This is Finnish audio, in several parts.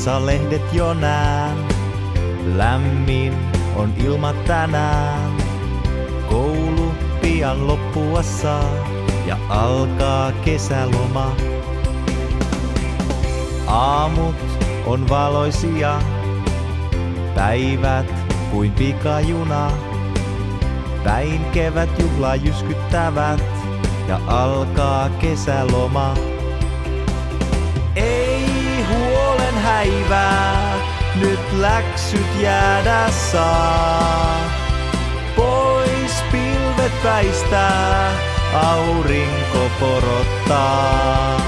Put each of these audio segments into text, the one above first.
Lehdessä lehdet jo nään. Lämmin on ilma tänään. Koulu pian loppuassa ja alkaa kesäloma. Aamut on valoisia, päivät kuin pikajuna. Päin kevät juhla jyskyttävät ja alkaa kesäloma. Häivää, nyt läksyt jäädä saa. Pois pilvet väistää, aurinko porottaa.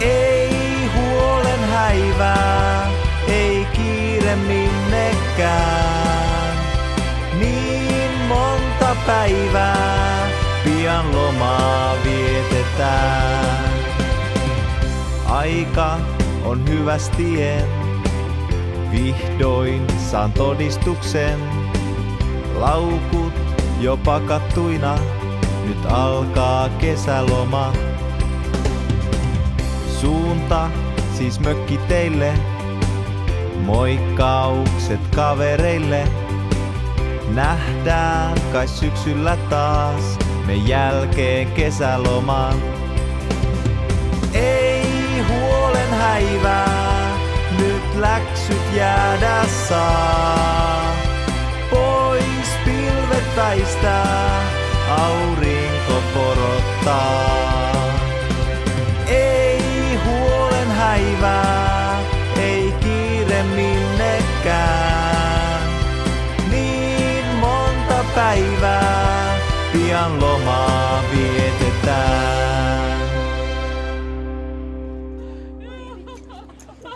Ei huolen häivää, ei kiire minnekään. Niin monta päivää, pian lomaa vietetään. Aika on hyvästien, vihdoin saan todistuksen. Laukut jo pakattuina, nyt alkaa kesäloma. Suunta siis mökki teille, moikkaukset kavereille. Nähdään kai syksyllä taas, me jälkeen kesäloman. Häivää, nyt läksyt jäädä saa. Pois pilvet väistää, aurinko porottaa. Ei huolen häivää, ei kiire minnekään. Niin monta päivää, pian lomaa vietetään.